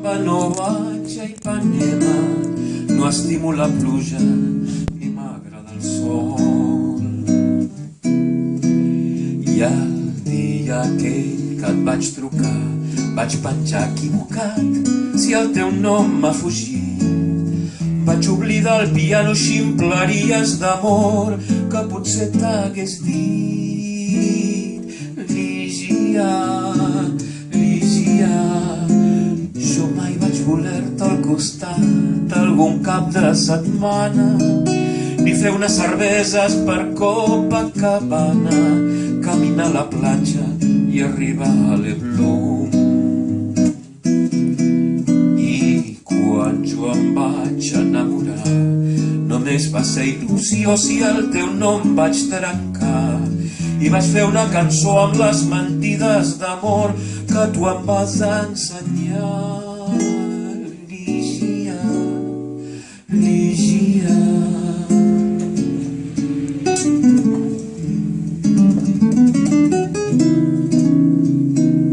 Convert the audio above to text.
No vaig a Ipanema, no estimo la pluja i m'agrada el sol. I el dia aquell que et vaig trucar, vaig penjar equivocat si el teu nom m'ha fugit. Vaig oblidar el piano ximpleries d'amor que potser t'hagués dit. Voler-te al costat algun cap de setmana ni fer unes cerveses per Copacabana, caminar a la platja i arribar a l'Eblum. I quan jo em vaig enamorar, només va ser il·lusió si el teu nom vaig trencar. I vaig fer una cançó amb les mentides d'amor que tu em vas ensenyar. 旅行啊。